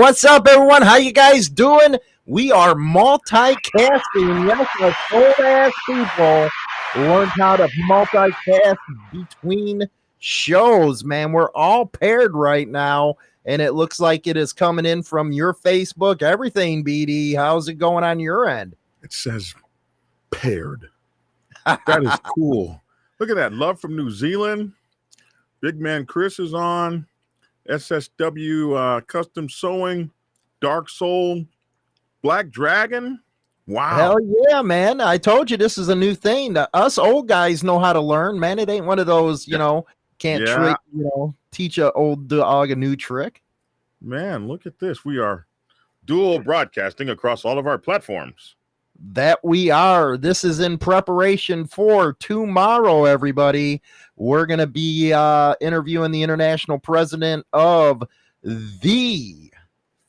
What's up, everyone? How you guys doing? We are multicasting. Yes, us old ass people learned how to multicast between shows, man. We're all paired right now, and it looks like it is coming in from your Facebook. Everything, BD. How's it going on your end? It says paired. That is cool. Look at that. Love from New Zealand. Big man Chris is on. SSW uh, Custom Sewing, Dark Soul, Black Dragon. Wow. Hell yeah, man. I told you this is a new thing. Us old guys know how to learn, man. It ain't one of those, you know, can't Yeah. trick, you know, teach a old dog a new trick. Man, look at this. We are dual broadcasting across all of our platforms. That we are. This is in preparation for tomorrow, everybody. We're going to be uh, interviewing the international president of the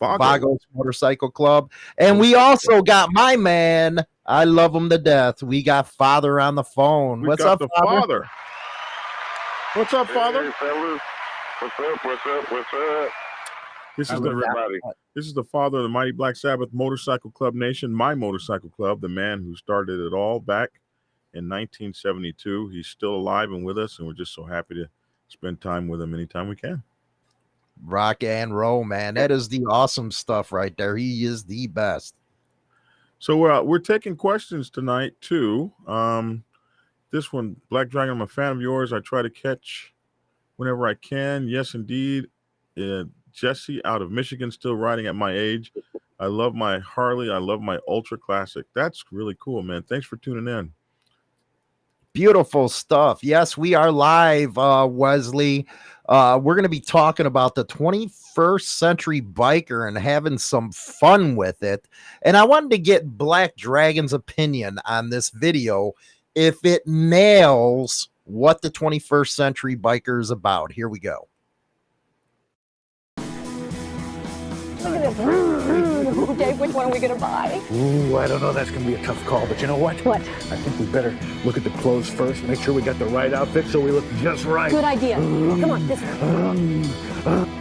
Vago. Vagos Motorcycle Club. And we also got my man. I love him to death. We got Father on the phone. We What's up, the Father? father? What's up, father? Hey, fellas. What's up? What's up? What's up? This is the Everybody. This is the father of the Mighty Black Sabbath Motorcycle Club Nation, my motorcycle club, the man who started it all back in 1972. He's still alive and with us, and we're just so happy to spend time with him anytime we can. Rock and roll, man. That is the awesome stuff right there. He is the best. So uh, we're taking questions tonight too. Um, this one, Black Dragon, I'm a fan of yours. I try to catch whenever I can. Yes, indeed. Uh, Jesse out of Michigan, still riding at my age. I love my Harley. I love my Ultra Classic. That's really cool, man. Thanks for tuning in. Beautiful stuff. Yes, we are live, uh, Wesley. Uh, we're going to be talking about the 21st century biker and having some fun with it. And I wanted to get Black Dragon's opinion on this video if it nails what the 21st century biker is about. Here we go. Look at this. Okay, which one are we gonna buy? Ooh, I don't know. That's going to be a tough call. But you know what? What? I think we better look at the clothes first. Make sure we got the right outfit so we look just right. Good idea. Come on, this one.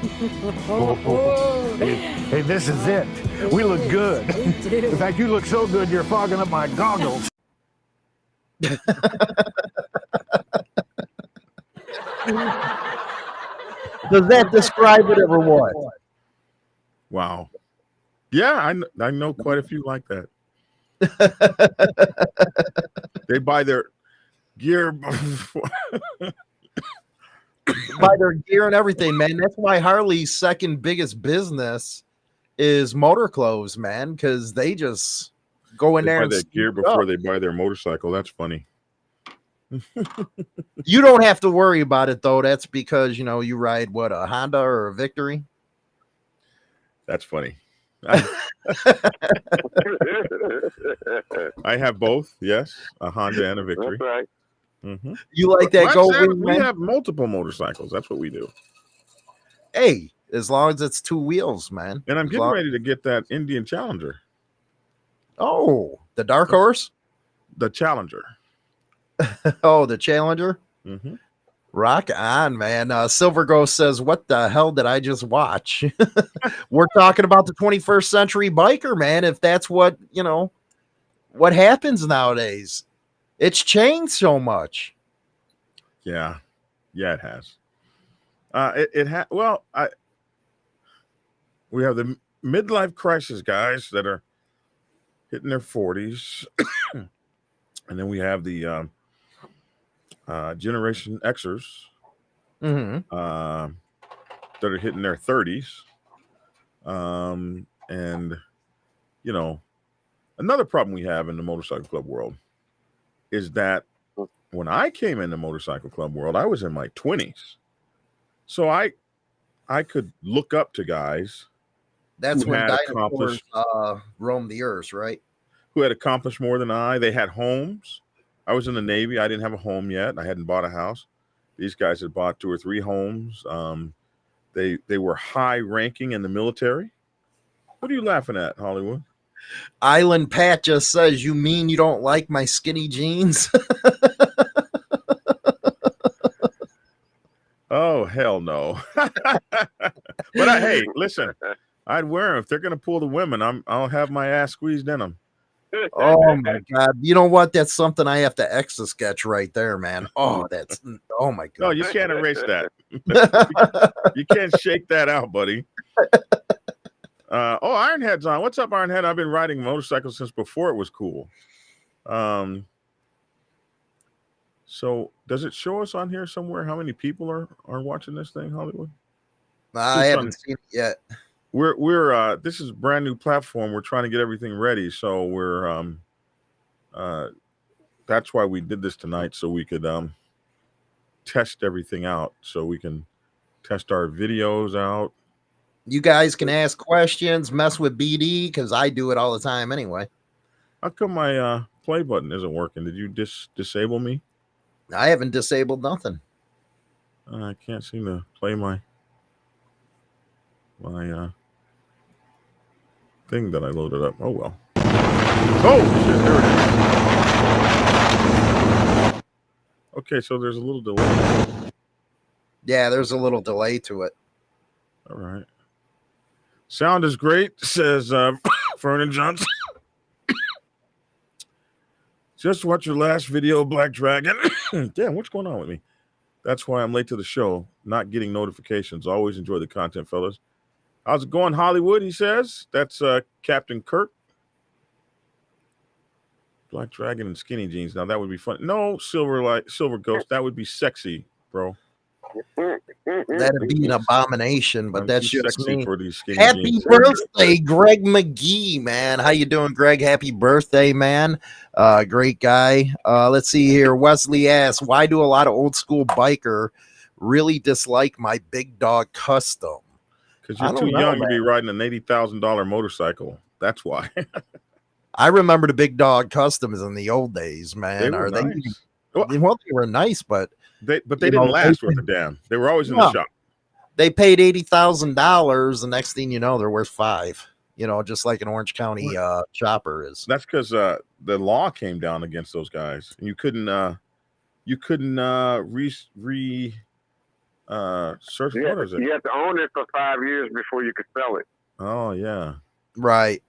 Hey, hey, this is it. We look good. In fact, you look so good, you're fogging up my goggles. Does that describe it or what? Wow. Yeah, I, I know quite a few like that. They buy their gear. Buy their gear and everything, man. That's why Harley's second biggest business is motor clothes, man, because they just go in they there buy and their gear it up. before they buy their motorcycle. That's funny. You don't have to worry about it though. That's because you know you ride what a Honda or a Victory. That's funny. I, I have both. Yes, a Honda and a Victory. That's right. Mhm. You like that Black gold Sabbath, wing, we man? have multiple motorcycles. That's what we do. Hey, as long as it's two wheels, man. And I'm As getting long- ready to get that Indian Challenger, Oh, the Dark Horse. the Challenger. Oh, the Challenger. Mhm. Rock on, man. Uh, Silver Ghost says, What the hell did I just watch? We're talking about the 21st century biker, man. If that's what, you know, what happens nowadays, it's changed so much. Yeah, yeah, it has. Uh, it it ha- well, I we have the midlife crisis guys that are hitting their forties, and then we have the um, uh, Generation Xers Mhm. um, that are hitting their 30s. Um, and, you know, another problem we have in the motorcycle club world is that when I came in the motorcycle club world, I was in my 20s. So I I could look up to guys That's when dinosaurs accomplished- uh, roamed the earth, right? who had accomplished more than I. They had homes. I was in the Navy. I didn't have a home yet. I hadn't bought a house. These guys had bought two or three homes. Um, they they were high ranking in the military. What are you laughing at, Hollywood? Island Pat just says, You mean you don't like my skinny jeans? Oh hell no! but I, hey, listen, I'd wear them if they're gonna pull the women. I'm I'll have my ass squeezed in them. Oh my god! You know what? That's something I have to Etch A Sketch right there, man. Oh, that's oh my god! No, you can't erase that. You can't shake that out, buddy. Uh, oh, Ironhead's on. What's up, Ironhead? I've been riding motorcycles since before it was cool. Um, so does it show us on here somewhere how many people are are watching this thing, Hollywood? I Just haven't on- seen it yet. We're we're uh this is a brand new platform. We're trying to get everything ready, so we're um uh that's why we did this tonight so we could um test everything out so we can test our videos out. You guys can ask questions, mess with BD because I do it all the time anyway. How come my uh play button isn't working? Did you dis disable me? I haven't disabled nothing. Uh, I can't seem to play my my uh thing that I loaded up. Oh well. Oh shit, there it is. Okay, so there's a little delay. Yeah, there's a little delay to it. All right. Sound is great, says uh Vernon Johnson. Just watch your last video, Black Dragon. Damn, what's going on with me? That's why I'm late to the show, not getting notifications. Always enjoy the content, fellas. How's it going, Hollywood? He says. That's uh Captain Kirk. Black Dragon and skinny jeans. Now that would be fun. No, silver light, silver ghost. That would be sexy, bro. That'd be an abomination, but that's just me. for these skinny Happy jeans. birthday, Greg McGee, man. How you doing, Greg? Happy birthday, man. Uh, great guy. Uh, let's see here. Wesley asks, why do a lot of old school biker really dislike my big dog custom? Because you're too know, young to be riding an eighty thousand dollar motorcycle. That's why. I remember the big dog customs in the old days, man. they were Are they. Well, well, they were nice, but they, but they didn't know, last they- worth a damn. They were always in No. the shop. they paid eighty thousand dollars. The next thing you know, they're worth five. You know, just like an Orange County uh, chopper is. That's because uh, the law came down against those guys, and you couldn't uh, you couldn't uh, re re uh, search. You What have, is to, it? you have to own it for five years before you can sell it. Oh yeah. Right.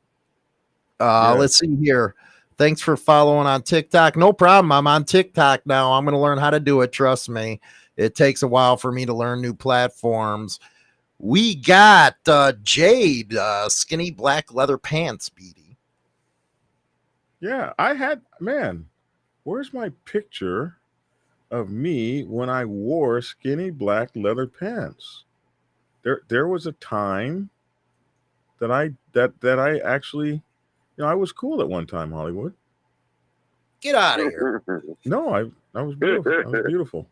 Uh, Yeah. let's see here. Thanks for following on TikTok. No problem. I'm on TikTok now. I'm going to learn how to do it. Trust me. It takes a while for me to learn new platforms. We got uh, Jade, uh, skinny black leather pants, BD. Yeah, I had man. Where's my picture of me when I wore skinny black leather pants? There, there was a time that I that that I actually, you know, I was cool at one time. Hollywood. Get out of here. No, I I was beautiful. I was beautiful.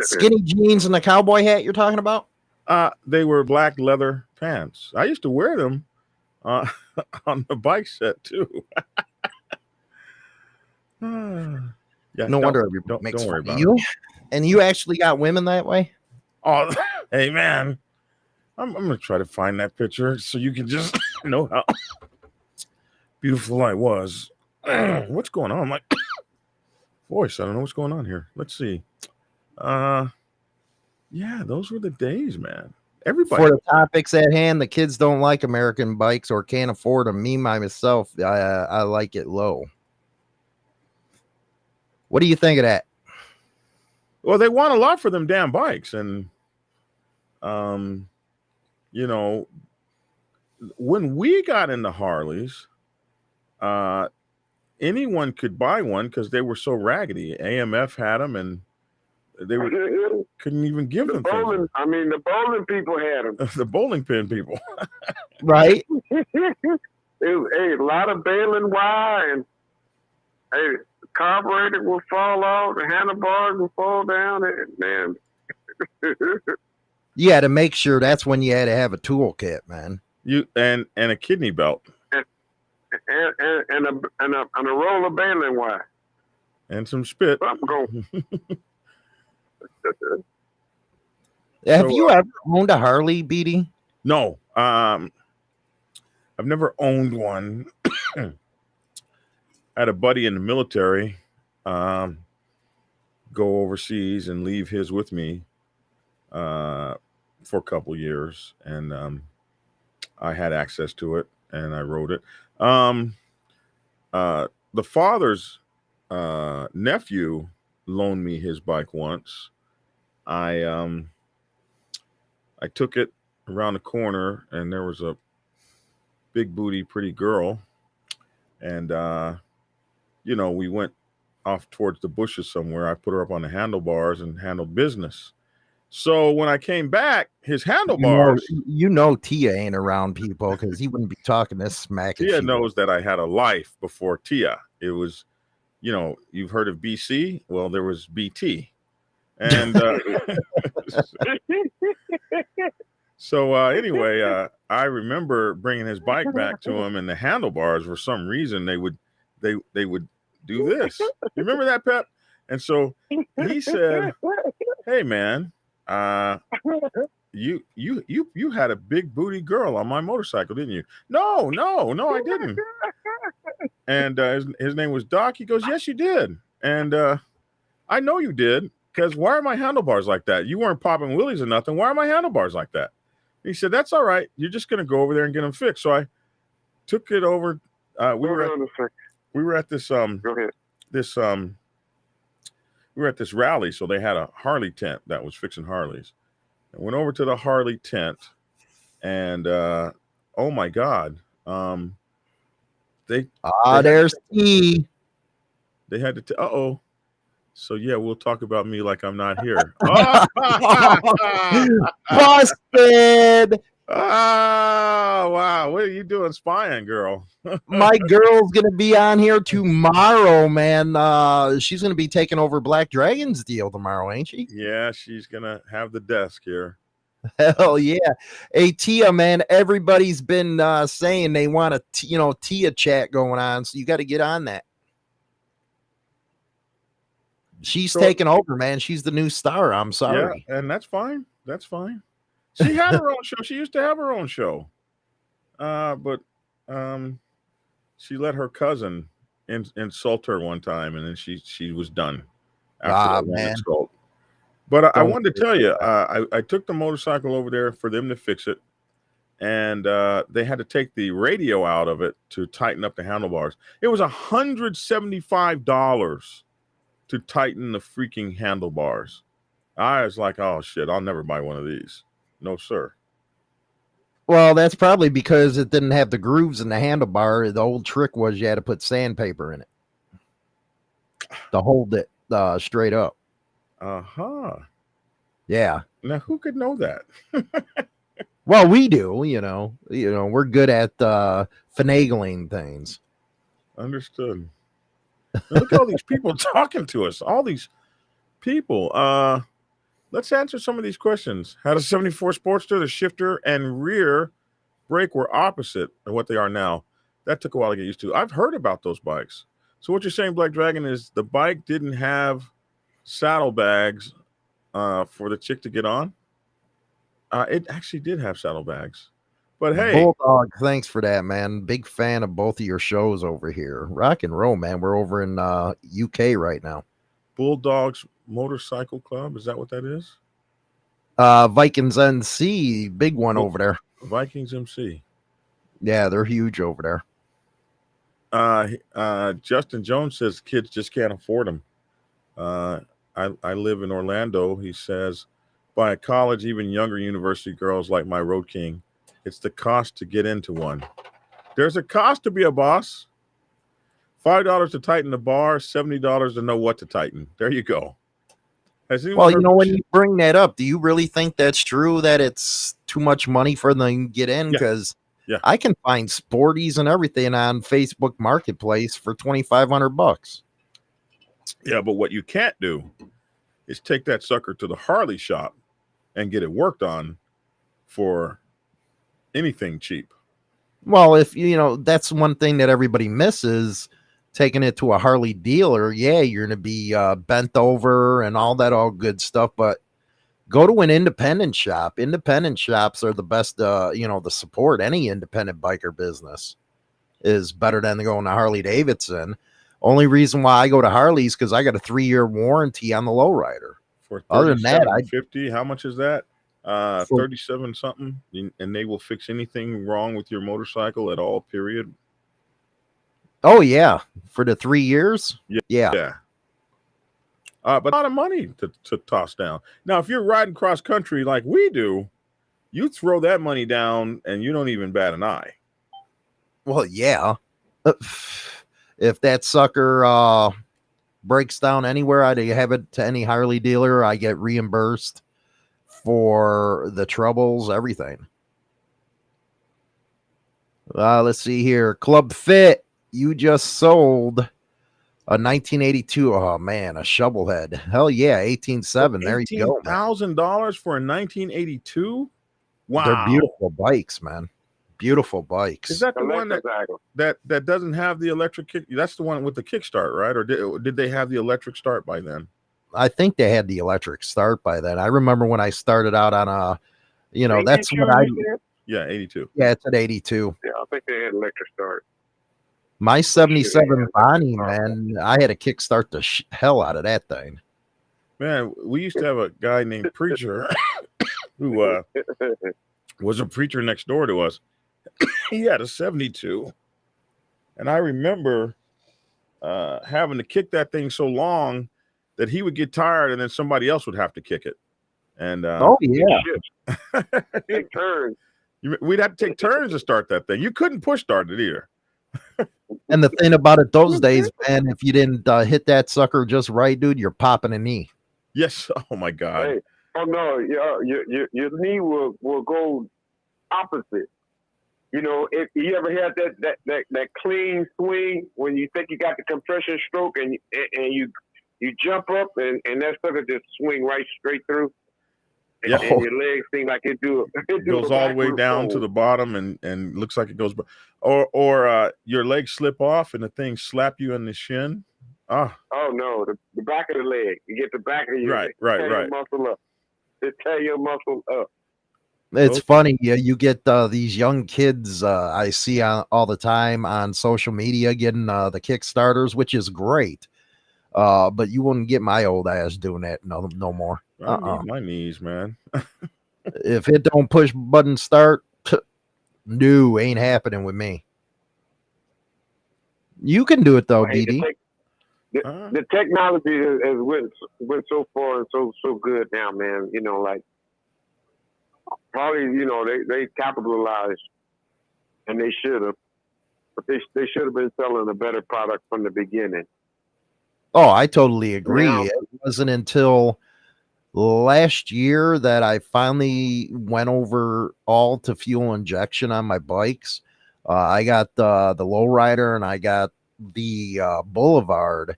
skinny jeans and the cowboy hat you're talking about? Uh, they were black leather pants. I used to wear them uh, on the bike set too. yeah, No wonder everybody don't- makes don't worry fun about you. And you actually got women that way? Oh, hey man, I'm, I'm gonna try to find that picture so you can just know how beautiful I was. what's going on? My voice. I don't know what's going on here. Let's see. Uh, yeah, those were the days, man. Everybody. For the topics at hand, the kids don't like American bikes or can't afford them. Me, myself, I, I like it low. What do you think of that? Well, they want a lot for them damn bikes, and um, you know, when we got into Harleys, uh, anyone could buy one because they were so raggedy. AMF had them, and they were couldn't even give them bowling, things. I mean, the bowling people had them. the bowling pin people. Right? it was hey, a lot of baling wire and hey, the carburetor will fall off, the handlebars will fall down, and man. You had to make sure that's when you had to have a toolkit, man. You and and a kidney belt and, and, and a and a and a roll of baling wire. and some spit. I'm going. Have So, you uh, ever owned a Harley, BD? No, um, I've never owned one. I had a buddy in the military um, go overseas and leave his with me uh, for a couple years, and um, I had access to it and I wrote it. Um, uh, the father's uh, nephew loaned me his bike once. I um, I took it around the corner and there was a big booty, pretty girl, and uh, you know we went off towards the bushes somewhere. I put her up on the handlebars and handled business. So when I came back, his You know, handlebars. you know Tia ain't around people because he wouldn't be talking this smack. Tia knows that I had a life before Tia. It was, you know, you've heard of BC. Well, there was BT, and uh, so uh, anyway, uh, I remember bringing his bike back to him, and the handlebars, for some reason, they would they they would do this. You remember that, Pep? And so he said, "Hey, man, uh, you you you you had a big booty girl on my motorcycle, didn't you? No, no, no, I didn't." And uh, his, his name was Doc. He goes, "Yes, you did." And uh, I know you did because why are my handlebars like that? You weren't popping wheelies or nothing. Why are my handlebars like that? He said, "That's all right. You're just gonna go over there and get them fixed." So I took it over. Uh, we Hold were at, on a second. We were at this um this um we were at this rally, so they had a Harley tent that was fixing Harleys. I went over to the Harley tent, and uh oh my god, um they Ah, They there's T. they had to t- uh oh. So yeah, we'll talk about me like I'm not here. Busted. Oh wow, what are you doing spying, girl? My girl's gonna be on here tomorrow, man. Uh, she's gonna be taking over Black Dragon's deal tomorrow, ain't she? Yeah, she's gonna have the desk here. Hell yeah. Hey Tia, man, everybody's been uh saying they want a you know Tia chat going on, so you got to get on that. She's So- taking over, man. She's the new star. I'm sorry. Yeah, and that's fine. That's fine. She had her own show. She used to have her own show. Uh, but um she let her cousin in, insult her one time and then she she was done after Ah, that man. insult. But I, I wanted to tell you, uh, I, I took the motorcycle over there for them to fix it, and uh, they had to take the radio out of it to tighten up the handlebars. It was hundred seventy-five dollars to tighten the freaking handlebars. I was like, oh shit, I'll never buy one of these. No, sir. Well, that's probably because it didn't have the grooves in the handlebar. The old trick was you had to put sandpaper in it to hold it uh, straight up. Uh huh. Yeah. Now, who could know that? Well, we do, you know. You know, we're good at uh finagling things. Understood. Now, look at all these people talking to us. All these people. Uh let's answer some of these questions. How does 74 Sportster, the shifter and rear brake were opposite of what they are now? That took a while to get used to. I've heard about those bikes. So what you're saying, Black Dragon, is the bike didn't have saddlebags uh for the chick to get on? Uh it actually did have saddlebags. But hey, Bulldog, thanks for that, man. Big fan of both of your shows over here. Rock and roll, man. We're over in uh UK right now. Bulldogs Motorcycle Club, is that what that is? Uh Vikings MC, big one Oh. over there. Vikings MC. Yeah, they're huge over there. Uh, uh, Justin Jones says kids just can't afford them. Uh, I, I live in Orlando. He says, by a college, even younger university girls like my Road King, it's the cost to get into one. There's a cost to be a boss. Five dollars to tighten the bar, seventy dollars to know what to tighten. There you go. Well, you know, when you bring that up, do you really think that's true that it's too much money for them to get in? Yeah. Because Yeah. I can find sporties and everything on Facebook Marketplace for twenty five hundred bucks. Yeah, but what you can't do is take that sucker to the Harley shop and get it worked on for anything cheap. Well, if you know, that's one thing that everybody misses taking it to a Harley dealer. Yeah, you're going to be uh, bent over and all that, all good stuff. But go to an independent shop. Independent shops are the best, uh, you know, the support any independent biker business is better than going to Harley Davidson. Only reason why I go to Harley's because I got a three year warranty on the lowrider. For Other than that, I- 50, how much is that? uh, 37 something, and- and they will fix anything wrong with your motorcycle at all. Period. Oh yeah, for the three years. Yeah. yeah. Yeah. Uh, but a lot of money to, to toss down. Now, if you're riding cross country like we do, you throw that money down and you don't even bat an eye. Well, yeah. If that sucker uh breaks down anywhere, I have it to any Harley dealer. I get reimbursed for the troubles, everything. Uh, let's see here. Club Fit, you just sold a 1982. Oh man, a shovelhead. Hell yeah, 187. There you go. Thousand dollars for a 1982. Wow, They're beautiful bikes, man. Beautiful bikes. Is that the one that, that that doesn't have the electric kick? That's the one with the kickstart, right? Or did, did they have the electric start by then? I think they had the electric start by then. I remember when I started out on a, you know, that's what I, Yeah, 82. yeah, it's at 82. Yeah, I think they had electric start. My 77 yeah. Bonnie, man, I had to kickstart the sh- hell out of that thing. Man, we used to have a guy named Preacher who uh, was a preacher next door to us. he had a 72. And I remember uh, having to kick that thing so long that he would get tired and then somebody else would have to kick it. And uh, Oh, yeah. Take turns. we'd have to take turns to start that thing. You couldn't push start it either. And the thing about it those days, man, if you didn't uh, hit that sucker just right, dude, you're popping a knee. Yes. Oh my God. Hey, oh no, your your your, your knee will will go opposite. You know, if you ever had that that that, that clean swing when you think you got the compression stroke and and, and you you jump up and, and that sucker just swing right straight through. And, Yeah. and your legs seem like it do it goes all the way backward down to the bottom and and looks like it goes b- or or uh your legs slip off and the thing slap you in the shin ah Oh no, the, the back of the leg. You get the back of your Right, right, tear right. Muscle up. It tear your muscle up. It's Okay. funny. Yeah, you get uh, these young kids uh, I see on, all the time on social media getting uh, the Kickstarters, which is great. Uh, but you wouldn't get my old ass doing that no no more. I Uh-uh. my knees man If it don't push button start, no, ain't happening with me. You can do it though, Hey, the, DD. tech- Uh, the technology has, has went went so far and so so good now, man. You know, like probably you know they they capitalized and they should have, but they they should have been selling a better product from the beginning. Oh, I totally agree. Now- It wasn't until last year that I finally went over all to fuel injection on my bikes. Uh, I got the the lowrider and I got the uh, Boulevard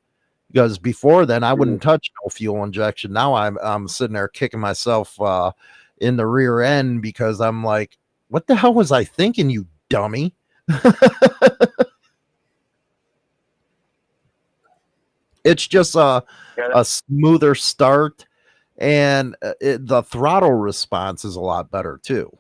because before then I wouldn't touch no fuel injection. Now I'm I'm sitting there kicking myself uh, in the rear end because I'm like, what the hell was I thinking, you dummy? it's just a a smoother start and uh, it, the throttle response is a lot better too.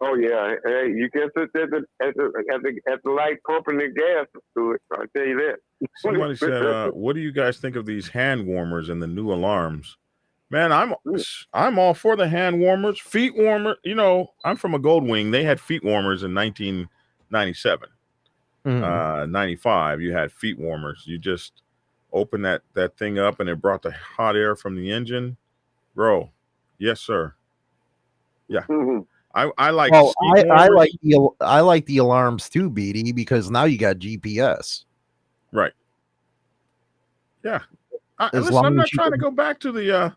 Oh yeah, hey, you can sit at the at the at the, at the light pumping the gas to it. I tell you that. somebody said uh what do you guys think of these hand warmers and the new alarms man i'm i'm all for the hand warmers feet warmer you know i'm from a gold wing they had feet warmers in 1997 Mhm. uh 95 you had feet warmers you just open that that thing up and it brought the hot air from the engine bro yes sir Mhm. i i like well, I, I like the I like the alarms too, BD, because now you got GPS. right yeah I, As listen, long i'm not as you trying to go back to the uh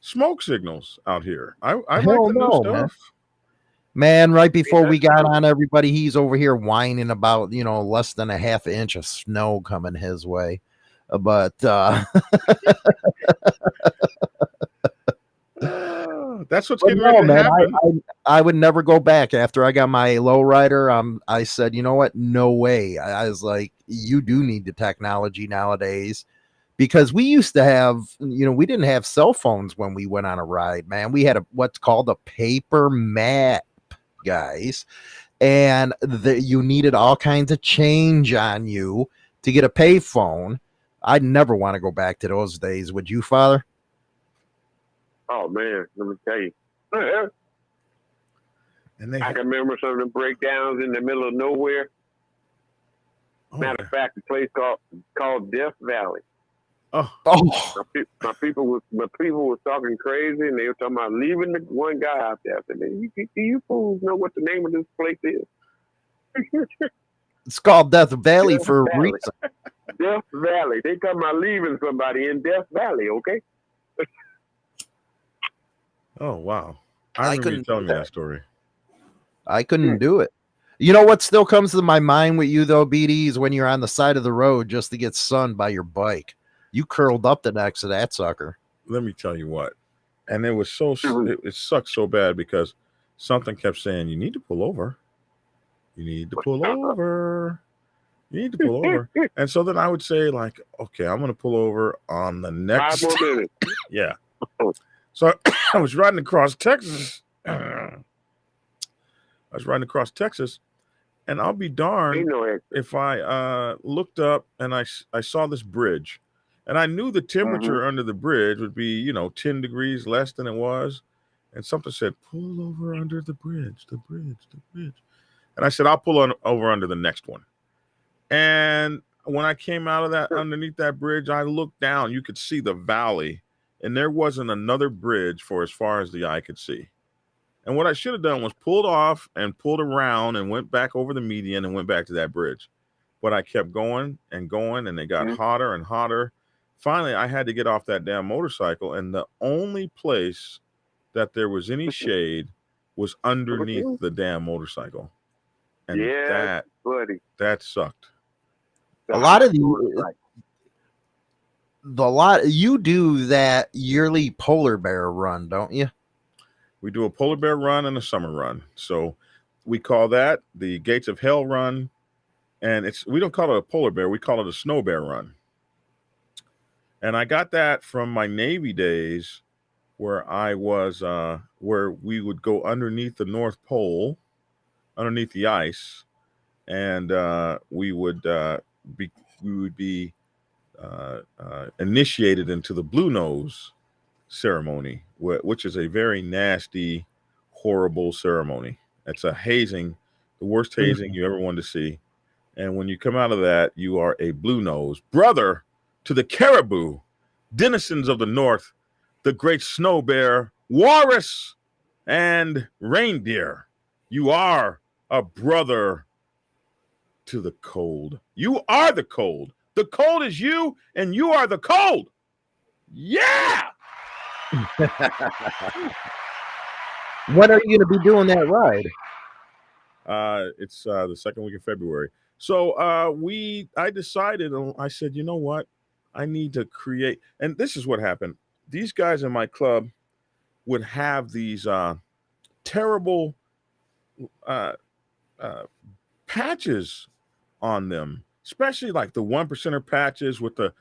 smoke signals out here i i like Hell the no, man. stuff Man, right before we got true. on, everybody he's over here whining about you know less than a half inch of snow coming his way. But uh, that's what's getting no, to man, I, I, I would never go back after I got my lowrider. Um, I said, you know what? No way. I, I was like, you do need the technology nowadays because we used to have, you know, we didn't have cell phones when we went on a ride, man. We had a what's called a paper map, guys, and the, you needed all kinds of change on you to get a payphone. I'd never want to go back to those days. Would you, Father? Oh man, let me tell you. And they I can remember some of the breakdowns in the middle of nowhere. oh, Matter of fact, a place called called Death Valley. oh, Oh, My, pe- my people was my people was talking crazy, and they were talking about leaving the one guy out there. I said, "Man, you, you, you fools know what the name of this place is? it's called Death Valley Death for a reason. Death Valley. They talking about leaving somebody in Death Valley. Okay. oh wow. I, I couldn't tell do me that story. I couldn't do it. You know what still comes to my mind with you though, BD, is when you're on the side of the road just to get sunned by your bike. You curled up the next to that sucker. Let me tell you what. And it was so Mhm. it, it sucked so bad because something kept saying, You need to pull over. You need to pull over. You need to pull over. And so then I would say, like, okay, I'm gonna pull over on the Five next more minutes. Yeah. So I was riding across Texas. I was riding across Texas, and I'll be darned no if I uh, looked up and I I saw this bridge, and I knew the temperature under the bridge would be you know ten degrees less than it was, and something said pull over under the bridge, the bridge, the bridge, and I said I'll pull on over under the next one, and when I came out of that underneath that bridge, I looked down. You could see the valley, and there wasn't another bridge for as far as the eye could see. And what I should have done was pulled off and pulled around and went back over the median and went back to that bridge. But I kept going and going, and it got Mhm. hotter and hotter. Finally, I had to get off that damn motorcycle, and the only place that there was any shade was underneath the damn motorcycle. And Yeah. that buddy. that sucked. A lot of the the lot you do that yearly polar bear run, don't you? We do a polar bear run and a summer run. So we call that the Gates of Hell run. And it's we don't call it a polar bear, we call it a snow bear run. And I got that from my Navy days where I was uh where we would go underneath the North Pole, underneath the ice, and uh we would uh be we would be uh, uh, initiated into the blue nose ceremony, wh- which is a very nasty, horrible ceremony. It's a hazing, the worst hazing you ever wanted to see. And when you come out of that, you are a blue nose brother to the caribou, denizens of the north, the great snow bear, walrus, and reindeer. You are a brother to the cold. You are the cold. The cold is you, and you are the cold. Yeah. When are you going to be doing that ride? Uh, it's uh, the second week of February. So uh, we, I decided, uh, I said, you know what, I need to create, and this is what happened. These guys in my club would have these uh, terrible uh, uh, patches on them, especially like the one percenter patches with the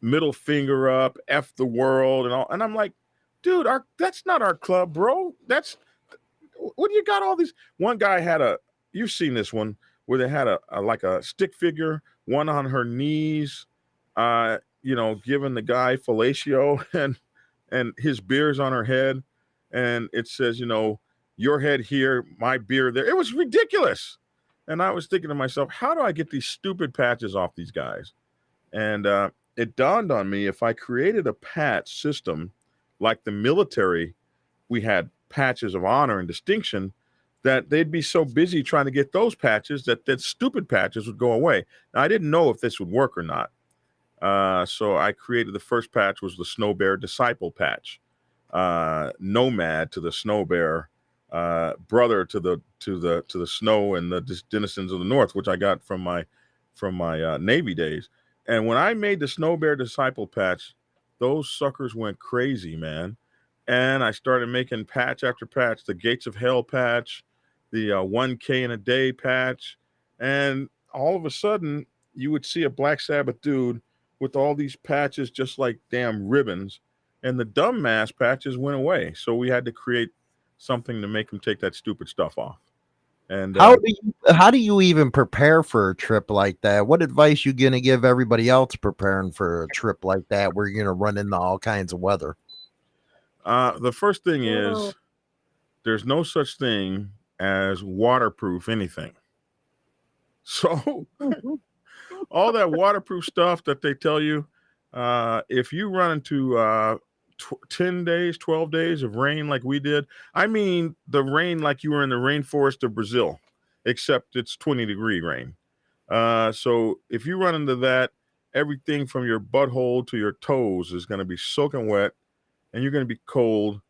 middle finger up, f the world, and all. And I'm like, dude, our that's not our club, bro. That's what do you got all these? One guy had a you've seen this one where they had a, a like a stick figure, one on her knees, uh, you know, giving the guy fellatio and and his beer's on her head, and it says, you know, your head here, my beer there. It was ridiculous. And I was thinking to myself, how do I get these stupid patches off these guys? And uh, it dawned on me if I created a patch system like the military, we had patches of honor and distinction that they'd be so busy trying to get those patches that that stupid patches would go away. Now, I didn't know if this would work or not. Uh, so I created the first patch was the Snow Bear Disciple patch, uh, nomad to the Snow Bear, uh, brother to the to the to the snow and the denizens of the north, which I got from my from my uh, Navy days. And when I made the Snow Bear Disciple patch, those suckers went crazy, man. And I started making patch after patch, the Gates of Hell patch, the uh, 1K in a day patch, and all of a sudden you would see a Black Sabbath dude with all these patches just like damn ribbons, and the dumb mass patches went away. So we had to create something to make them take that stupid stuff off. And How uh, do you how do you even prepare for a trip like that? What advice you gonna give everybody else preparing for a trip like that where you're gonna run into all kinds of weather? Uh, the first thing Oh. is there's no such thing as waterproof anything. So all that waterproof stuff that they tell you, uh, if you run into uh, tw- 10 days, 12 days of rain like we did, I mean the rain like you were in the rainforest of Brazil, except it's 20 degree rain. Uh, so if you run into that, everything from your butthole to your toes is going to be soaking wet and you're going to be cold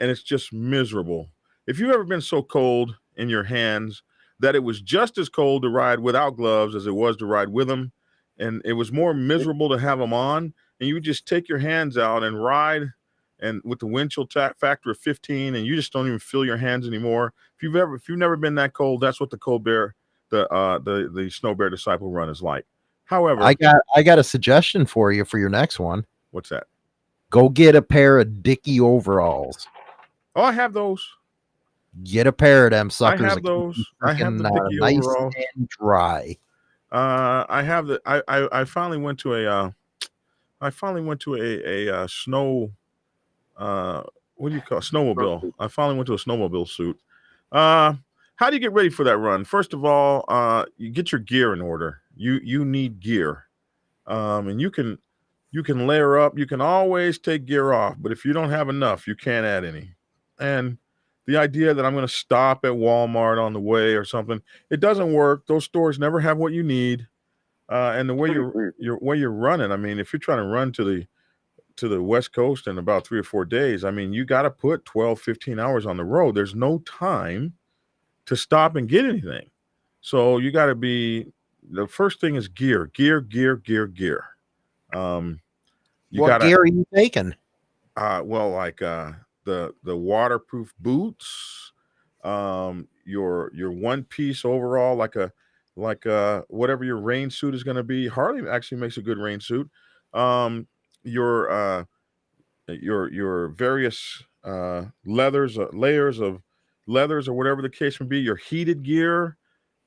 and it's just miserable. If you've ever been so cold in your hands that it was just as cold to ride without gloves as it was to ride with them, and it was more miserable to have them on, and you just take your hands out and ride and with the wind chill factor of 15 and you just don't even feel your hands anymore if you've ever if you've never been that cold that's what the cold bear the uh the the snow bear disciple run is like however I got I got a suggestion for you for your next one. what's that Go get a pair of Dicky overalls. oh i have those Get a pair of them suckers. i have those i have the freaking, uh, nice overalls and dry. Uh, I have the. I, I I finally went to a. Uh, I finally went to a a uh, snow. Uh, what do you call it? snowmobile? I finally went to a snowmobile suit. Uh, how do you get ready for that run? First of all, uh, you get your gear in order. You you need gear, um, and you can you can layer up. You can always take gear off, but if you don't have enough, you can't add any. And the idea that I'm going to stop at Walmart on the way or something, it doesn't work. Those stores never have what you need. Uh, and the way you're you're way you're running, I mean, if you're trying to run to the to the West Coast in about three or four days, I mean, you got to put 12, 15 hours on the road. There's no time to stop and get anything. So you got to be the first thing is gear, gear, gear, gear, gear. Um, you what gotta, gear are you taking? uh, well, like uh, the the waterproof boots, um, your your one piece overall, like a like uh whatever your rain suit is going to be. Harley actually makes a good rain suit. Um, your uh, your your various uh, leathers, uh, layers of leathers, or whatever the case may be. Your heated gear,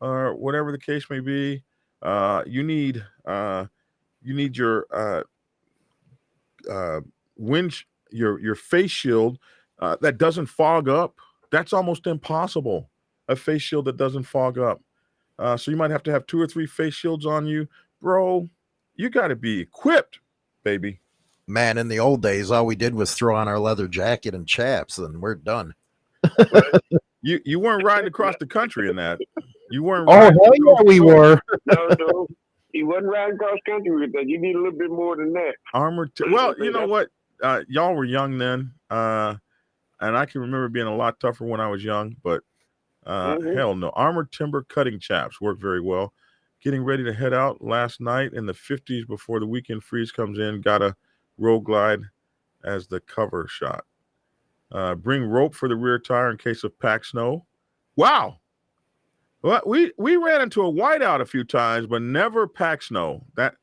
or whatever the case may be. Uh, you need uh, you need your uh, uh, wind your your face shield uh, that doesn't fog up. That's almost impossible. A face shield that doesn't fog up. Uh, so you might have to have two or three face shields on you, bro. You got to be equipped, baby. Man, in the old days, all we did was throw on our leather jacket and chaps, and we're done. You you weren't riding across the country in that. You weren't. Oh riding hell yeah, we were. no, no. He wasn't riding cross country with that. You need a little bit more than that. armored. T- well, you know what? Uh, y'all were young then, uh, and I can remember being a lot tougher when I was young. But uh, Mhm. hell no, armored timber cutting chaps work very well. Getting ready to head out last night in the 50s before the weekend freeze comes in. Got a road glide as the cover shot. Uh, bring rope for the rear tire in case of packed snow. Wow. Well, we we ran into a whiteout a few times, but never packed snow. That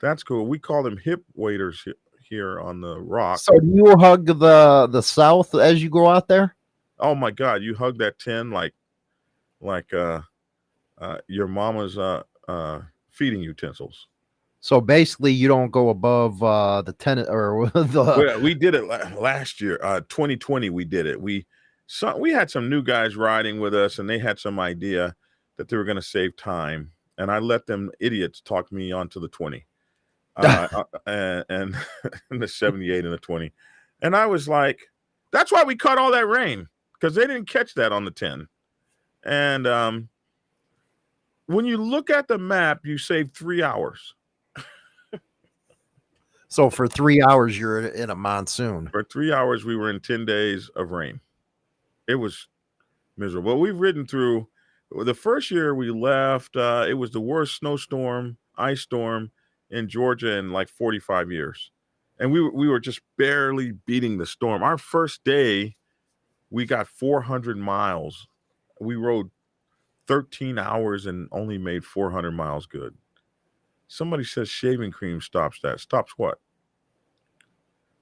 that's cool. We call them hip waders he- here on the rock. So do you hug the the south as you go out there? oh my god, you hug that tin like like uh uh your mama's uh uh feeding utensils. So basically, you don't go above uh, the tenant or the. Well, we did it last year, uh 2020 we did it. We some we had some new guys riding with us and they had some idea that they were going to save time and I let them idiots talk me onto the 20. Uh, uh, and, and and the 78 and the 20. And I was like, that's why we caught all that rain because they didn't catch that on the 10. And um when you look at the map, you save three hours. so for three hours, you're in a monsoon. For three hours, we were in 10 days of rain. It was miserable. Well, We've ridden through the first year we left, uh, it was the worst snowstorm, ice storm in Georgia in like 45 years. And we, we were just barely beating the storm. Our first day, we got 400 miles. We rode 13 hours and only made 400 miles good. Somebody says shaving cream stops that. Stops what?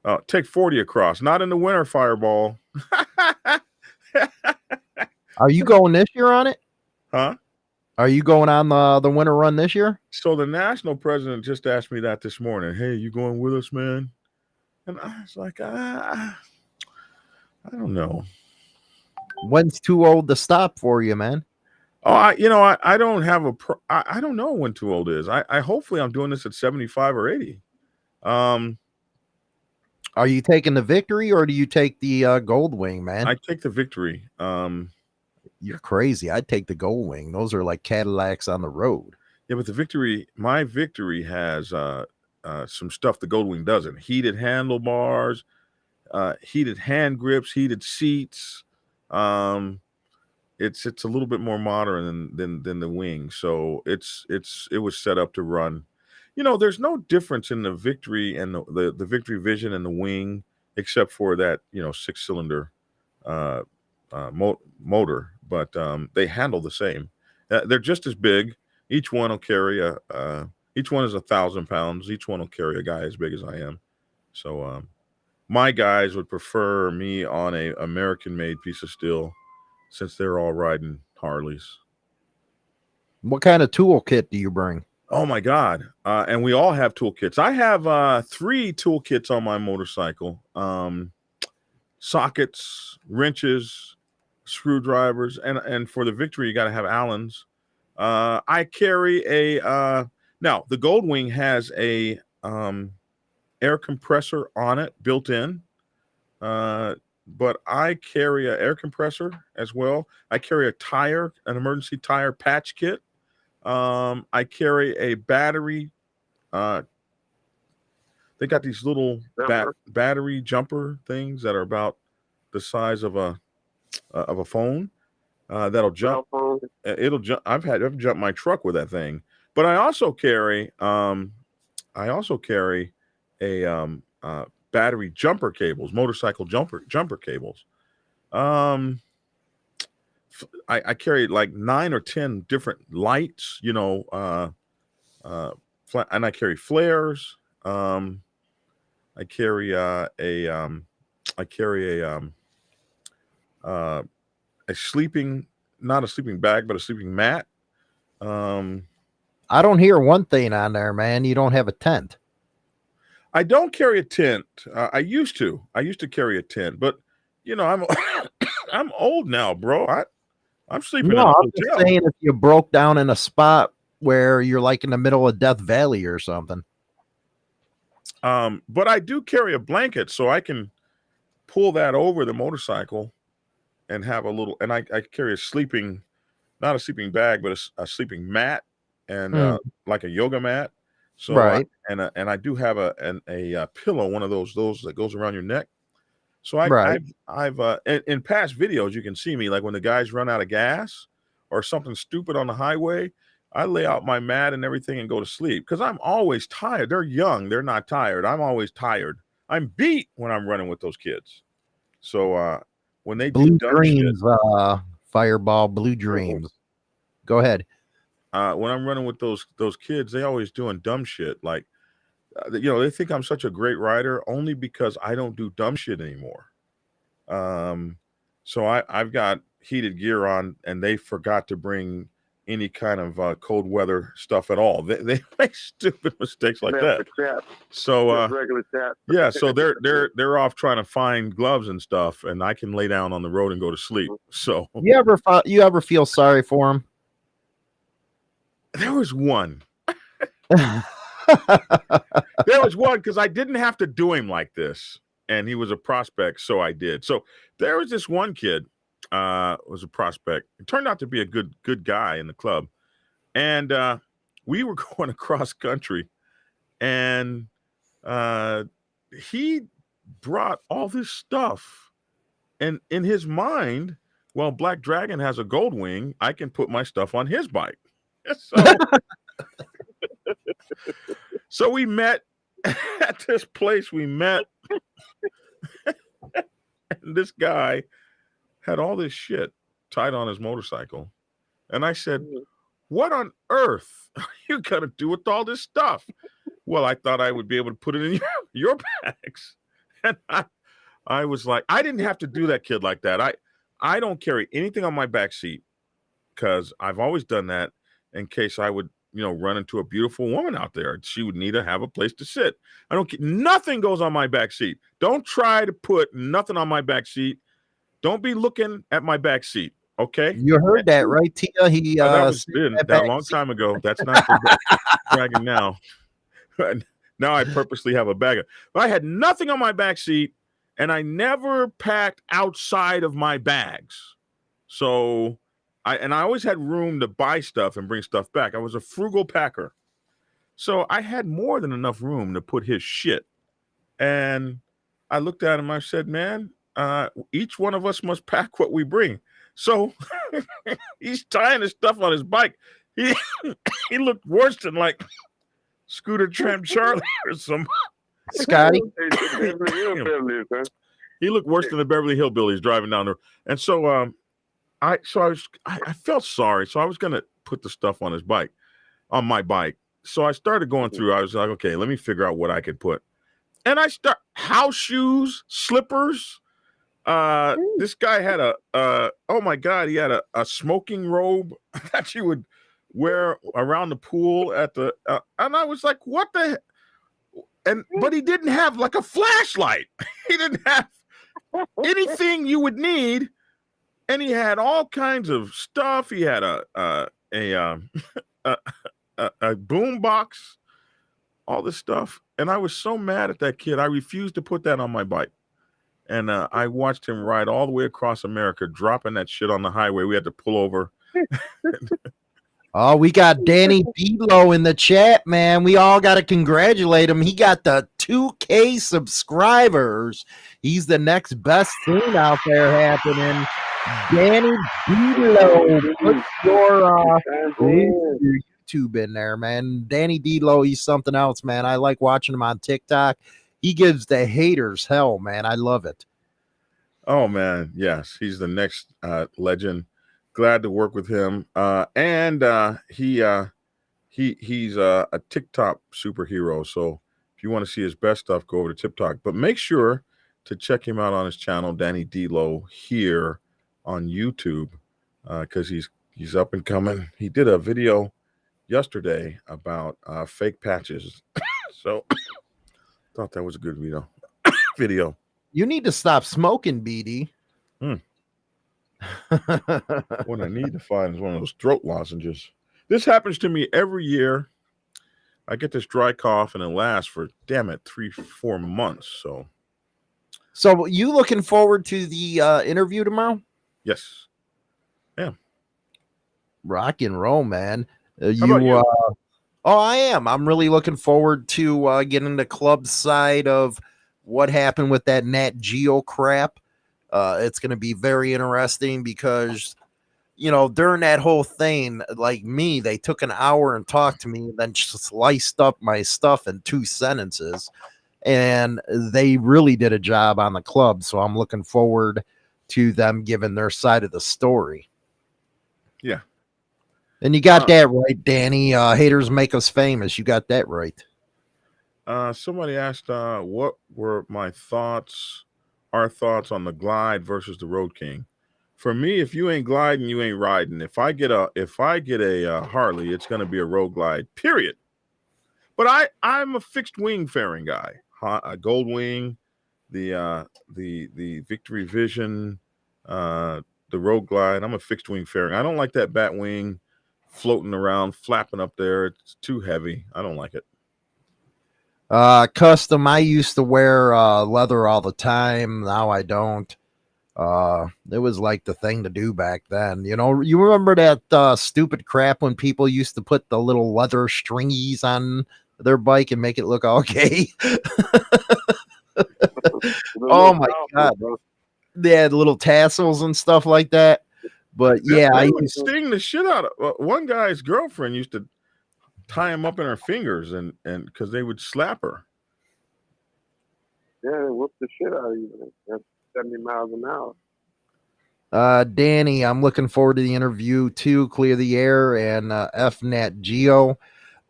Uh, take 40 across, not in the winter fireball. Are you going this year on it? huh? Are you going on the the winter run this year? So the national president just asked me that this morning. Hey, you going with us, man? And I was like, ah, I don't know. When's too old to stop for you, man? Oh, I you know I, I don't have a pro, I, I don't know when too old is. I, I hopefully I'm doing this at 75 or 80. Um, Are you taking the victory or do you take the uh, gold wing, man? I take the victory. Um, You're crazy. I'd take the gold wing. Those are like Cadillacs on the road. yeah, but the victory, my victory has uh, uh, some stuff the Goldwing doesn't. Heated handlebars, uh, heated hand grips, heated seats. Um, it's it's a little bit more modern than than than the wing. So it's it's it was set up to run. You know, there's no difference in the victory and the the, the victory vision and the wing, except for that you know six cylinder uh, uh, mo- motor. But um, they handle the same. Uh, they're just as big. Each one will carry a. Uh, each one is a thousand pounds. Each one will carry a guy as big as I am. So um, my guys would prefer me on a American made piece of steel since they're all riding Harleys. What kind of toolkit do you bring? Oh my God. Uh, and we all have toolkits. I have uh, three toolkits on my motorcycle um, sockets, wrenches, screwdrivers, and, and for the victory, you got to have Allen's. Uh, I carry a, uh, now the Goldwing has a um, air compressor on it built in. Uh, but I carry an air compressor as well. I carry a tire, an emergency tire patch kit. Um, I carry a battery. Uh, they got these little ba- Jumper. battery jumper things that are about the size of a uh, of a phone. Uh, that'll jump. Uh, It'll jump. I've had I've jumped my truck with that thing. But I also carry. Um, I also carry a um, uh, battery jumper cables, motorcycle jumper jumper cables. Um, I, I carry like nine or ten different lights, you know, uh, uh, and I carry flares. Um, I carry uh, a um, I carry a um, uh, a sleeping, not a sleeping bag, but a sleeping mat. Um, I don't hear one thing on there, man. You don't have a tent. I don't carry a tent. Uh, I used to. I used to carry a tent, but you know, I'm I'm old now, bro. I I'm sleeping No, in a I'm just saying if you broke down in a spot where you're like in the middle of Death Valley or something. Um, but I do carry a blanket, so I can pull that over the motorcycle and have a little. And I, I carry a sleeping, not a sleeping bag, but a sleeping mat and uh, like a yoga mat. So I- Right. and uh, and I do have a an, a uh, pillow, one of those those that goes around your neck. So I, Right. I've I've uh, in, in past videos you can see me like when the guys run out of gas or something stupid on the highway. I lay out my mat and everything and go to sleep because I'm always tired. They're young, they're not tired. I'm always tired. I'm beat when I'm running with those kids. So uh, when they Blue do dumb shit, Dreams, uh, Fireball, Blue Dreams. Go ahead. Uh, when I'm running with those those kids, they always doing dumb shit. Like, uh, you know, they think I'm such a great rider only because I don't do dumb shit anymore. Um, so I I've got heated gear on, and they forgot to bring any kind of uh, cold weather stuff at all. They they make stupid mistakes like that. So uh, regular chat. yeah, so they're they're they're off trying to find gloves and stuff, and I can lay down on the road and go to sleep. So You ever you ever feel sorry for him? There was one. there was one because I didn't have to do him like this, and he was a prospect, so I did. So there was this one kid, uh, was a prospect. It turned out to be a good good guy in the club, and uh, we were going across country, and uh, he brought all this stuff, and in his mind, well, Black Dragon has a gold wing. I can put my stuff on his bike. So so we met at this place. We met, and this guy had all this shit tied on his motorcycle. And I said, mm. What on earth are you going to do with all this stuff? Well, I thought I would be able to put it in your, your bags. And I, I was like, I didn't have to do that, kid, like that. I, I don't carry anything on my back seat because I've always done that in case I would, you know, run into a beautiful woman out there. She would need to have a place to sit. I don't get nothing goes on my back seat. Don't try to put nothing on my back seat. Don't be looking at my back seat. Okay. You heard that, right, Tia? He Oh, that uh, was been that that long seat- time ago. That's not dragging now. now I purposely have a bag of. But I had nothing on my back seat, and I never packed outside of my bags. So I and I always had room to buy stuff and bring stuff back. I was a frugal packer, so I had more than enough room to put his shit. And I looked at him. I said, "Man, uh, each one of us must pack what we bring." So he's tying his stuff on his bike. He he looked worse than like Scooter Tramp Charlie or some. Scotty. Beverly Hillbillies, huh? He looked worse than the Beverly Hillbillies driving down there. And so um, I so I was I, I felt sorry. So I was gonna put the stuff on his bike, on my bike. So I started going through. I was like, okay, let me figure out what I could put. And I start house shoes, slippers. Uh, this guy had a uh, oh my god, he had a, a smoking robe that you would wear around the pool at the uh, and I was like, what the and but he didn't have like a flashlight. he didn't have anything you would need, and he had all kinds of stuff. He had a a a um, a, a, a boom box, all this stuff, and I was so mad at that kid. I refused to put that on my bike, and uh, I watched him ride all the way across America, dropping that shit on the highway. We had to pull over. Oh, we got Danny Belo in the chat, man. We all got to congratulate him. He got the 2K subscribers. He's the next best thing out there happening. Danny Belo, put your uh, link YouTube in there, man. Danny Belo, he's something else, man. I like watching him on TikTok. He gives the haters hell, man. I love it. Oh man, yes, he's the next uh, legend. Glad to work with him. Uh, and uh, he uh, he he's uh, a TikTok superhero. So if you want to see his best stuff, go over to TikTok. But make sure to check him out on his channel, Danny Delo, here on YouTube, because he's he's up and coming. He did a video yesterday about uh, fake patches. so thought that was a good video. video. You need to stop smoking, BD. Hmm. what I need to find is one of those throat lozenges. This happens to me every year. I get this dry cough and it lasts for damn it three, four months. So so, you looking forward to the uh, interview tomorrow? Yes, Yeah. rock and roll, man. Uh, you, you? Uh, oh, I am. I'm really looking forward to uh, getting the club side of what happened with that Nat Geo crap. Uh, it's going to be very interesting because, you know, during that whole thing, like me, they took an hour and talked to me, and then sliced up my stuff in two sentences, and they really did a job on the club. So I'm looking forward to them giving their side of the story. Yeah. And you got Uh, that right, Danny. Uh, haters make us famous. You got that right. uh, somebody asked, uh, what were my thoughts, our thoughts on the Glide versus the Road King? For me, if you ain't gliding, you ain't riding. If I get a, if I get a uh, Harley, it's going to be a Road Glide. Period. But I, I'm a fixed wing fairing guy. A Gold Wing, the uh, the the Victory Vision, uh, the Road Glide. I'm a fixed wing fairing. I don't like that bat wing floating around, flapping up there. It's too heavy. I don't like it. Uh, custom. I used to wear uh, leather all the time. Now I don't. Uh, it was like the thing to do back then. You know, you remember that uh, stupid crap when people used to put the little leather stringies on their bike and make it look okay. Oh my God. they had little tassels and stuff like that. But yeah, they I would used to, sting the shit out of uh, one guy's girlfriend used to tie him up in her fingers and and because they would slap her. Yeah, whoop the shit out of you. 70 miles an hour. uh, Danny. I'm looking forward to the interview too. Clear the air and uh, FNAT Geo.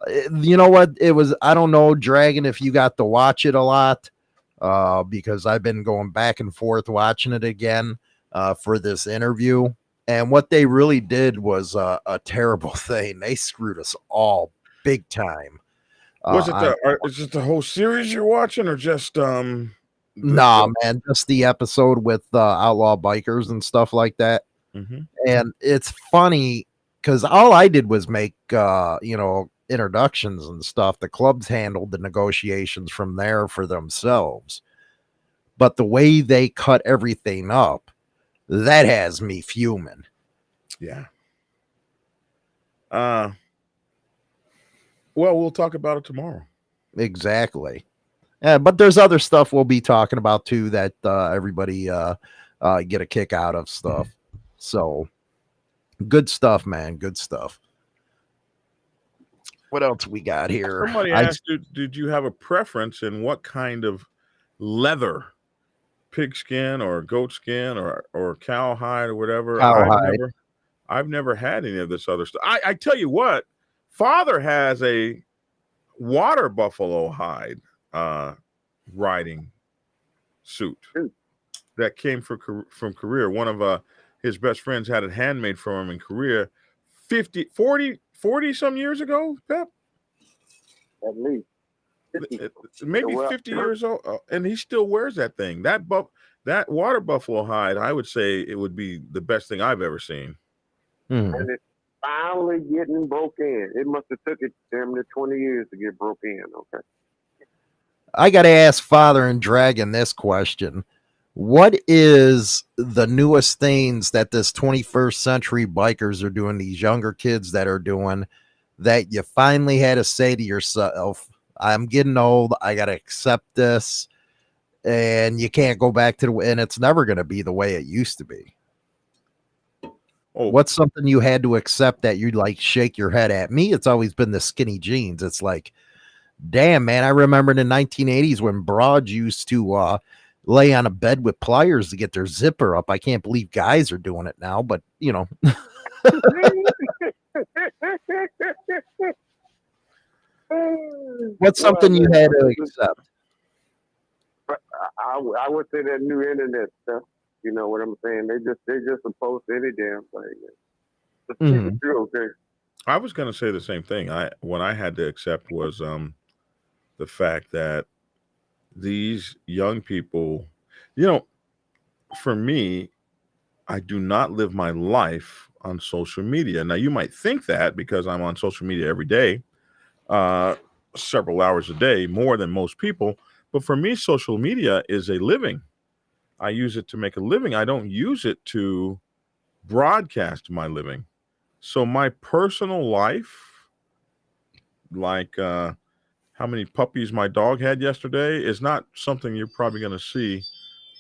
Uh, You know what? It was. I don't know, Dragon. If you got to watch it a lot, uh, because I've been going back and forth watching it again uh, for this interview. And what they really did was uh, a terrible thing. They screwed us all big time. Was Uh, it the are, is it the whole series you're watching or just um Nah, man, just the episode with uh, outlaw bikers and stuff like that. Mhm. And it's funny because all I did was make uh, you know, introductions and stuff. The clubs handled the negotiations from there for themselves. But the way they cut everything up, that has me fuming. Yeah. Uh well, we'll talk about it tomorrow. Exactly. Yeah, but there's other stuff we'll be talking about too that uh, everybody uh, uh, get a kick out of stuff. So good stuff, man. Good stuff. What else we got here? Somebody I- asked, did, did you have a preference in what kind of leather? Pigskin or goat skin or or cowhide or whatever. I've Cowhide. never I've never had any of this other stuff. I, I tell you what, father has a water buffalo hide uh riding suit that came from from Korea. One of uh his best friends had it handmade for him in Korea 50 40 40 some years ago, Pep. At least. Uh, maybe well, 50 years old uh, and he still wears that thing that buff that water buffalo hide i would say it would be the best thing i've ever seen Hmm. and it's finally getting broke in. It must have took it damn near twenty years to get broke in. Okay. I got to ask Father and Dragon this question. What is the newest things that this 21st century bikers are doing, these younger kids that are doing, that you finally had to say to yourself, I'm getting old. I got to accept this. And you can't go back to the and it's never going to be the way it used to be. oh What's something you had to accept that you'd like shake your head at? Me, it's always been the skinny jeans. It's like, damn, man, I remember in the 1980s when broads used to uh, lay on a bed with pliers to get their zipper up. I can't believe guys are doing it now, but you know, what's something you had to accept? I, would- I would say that new internet stuff. You know what I'm saying? They just they just oppose any damn thing. Just keep Mhm. okay? i was going to say the same thing i what i had to accept was um the fact that these young people you know for me i do not live my life on social media. Now you might think that because i'm on social media every day uh several hours a day more than most people but for me social media is a living. I use it to make a living. I don't use it to broadcast my living. So my personal life like uh how many puppies my dog had yesterday is not something you're probably going to see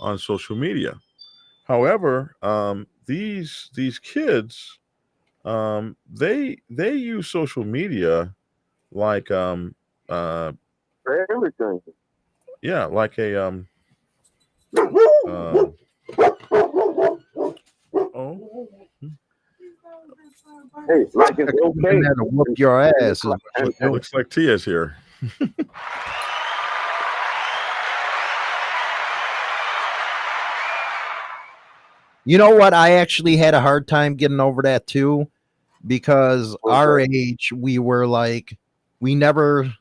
on social media however um these these kids um they they use social media like um uh For everything. yeah like a um uh, oh Hey, like it's okay. And to whoop your ass. is what you're doing. looks like tia's here You know what? I actually had a hard time getting over that too, because our age, we were like, we never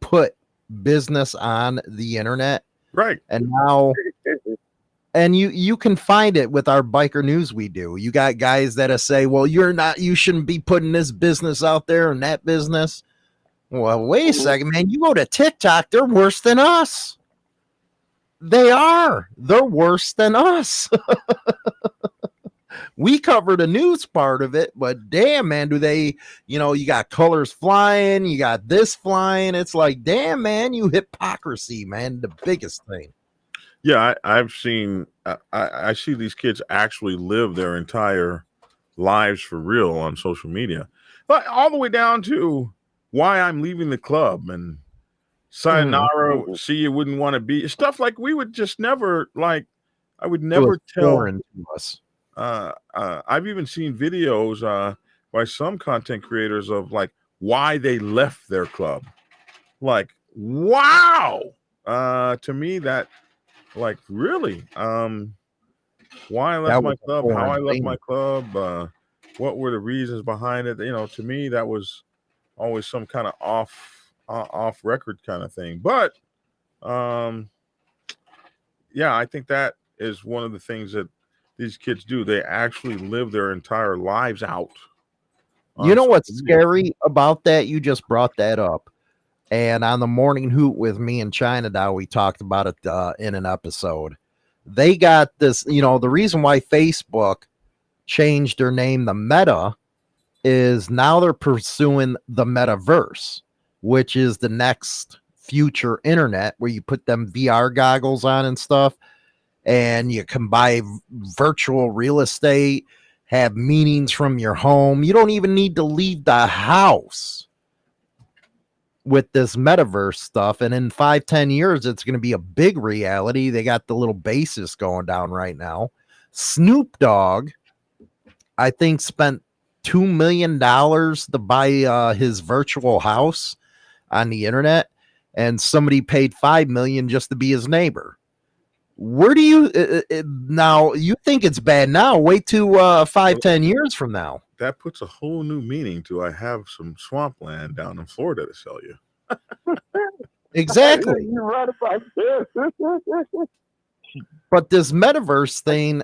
put business on the internet, right and now, and you you can find it with our biker news we do. You got guys that say, "Well, you're not, you shouldn't be putting this business out there and that business." Well, wait a second, man. You go to TikTok, they're worse than us. They are. They're worse than us. we cover the news part of it, but damn, man, do they, you know, you got colors flying, you got this flying. It's like, damn, man, you hypocrisy, man. The biggest thing. Yeah, I, I've seen. I I see these kids actually live their entire lives for real on social media, but all the way down to why I'm leaving the club and sayonara. See, you wouldn't want to be stuff like we would just never like. I would never tell. to us. Uh, uh, I've even seen videos uh, by some content creators of like why they left their club. Like, wow. Uh, to me, that like really um why I left my club, how I left thing. my club, uh what were the reasons behind it. You know, to me that was always some kind of off uh, off record kind of thing. But um yeah, I think that is one of the things that these kids do. They actually live their entire lives out. You know what's scary about that? You just brought that up. And on the morning hoot with me and China Dow, we talked about it uh, in an episode. They got this, you know, the reason why Facebook changed their name the Meta is now they're pursuing the metaverse, which is the next future internet where you put them VR goggles on and stuff, and you can buy virtual real estate, have meetings from your home. You don't even need to leave the house with this metaverse stuff. And in five, ten years, it's going to be a big reality. They got the little basis going down right now. Snoop Dogg, I think, spent two million dollars to buy uh, his virtual house on the internet, and somebody paid five million just to be his neighbor. Where do you uh, uh, uh, now? You think it's bad now? Wait to uh, five, ten years from now. that puts a whole new meaning to I have some swampland down in Florida to sell you. Exactly. You're right about this. But this metaverse thing,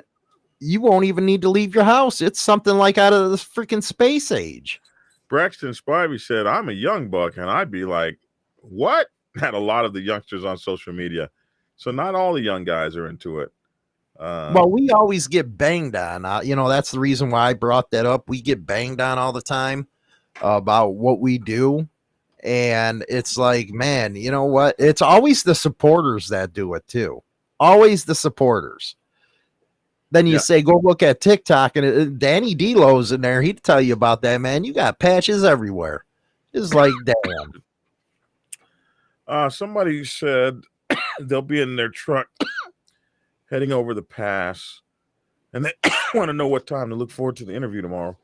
you won't even need to leave your house. It's something like out of the freaking space age. Braxton Spivey said, I'm a young buck, and I'd be like, What? Had a lot of the youngsters on social media. So not all the young guys are into it. Uh, well, we always get banged on. Uh, you know, that's the reason why I brought that up. We get banged on all the time about what we do. And it's like, man, you know what? It's always the supporters that do it too. Always the supporters. Then you Yeah. say, go look at TikTok, and it, Danny Delo's in there. He'd tell you about that, man. You got patches everywhere. It's like, damn. Uh, somebody said they'll be in their truck heading over the pass, and they want to know what time to look forward to the interview tomorrow.